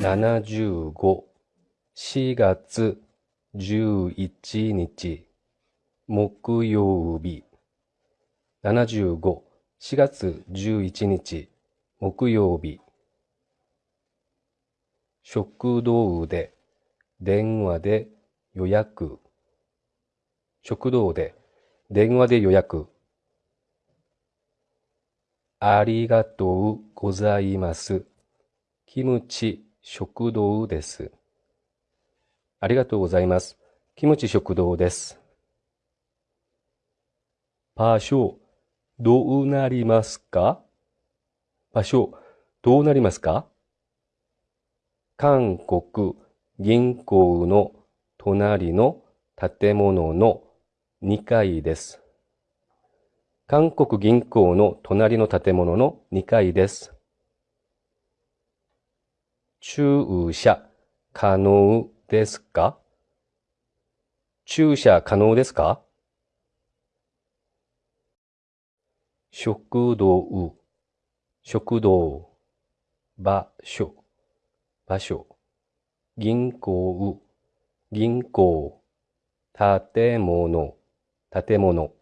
75、4月11日、木曜日。75、4月11日、木曜日。食堂で、電話で予約。食堂で、電話で予約。ありがとうございます。キムチ食堂です。ありがとうございます。キムチ食堂です。場所、どうなりますか？場所、どうなりますか？韓国銀行の隣の建物の2階です。韓国銀行の隣の建物の2階です。駐車可能ですか？駐車可能ですか？食堂、食堂、場所、場所、銀行、銀行、建物、建物。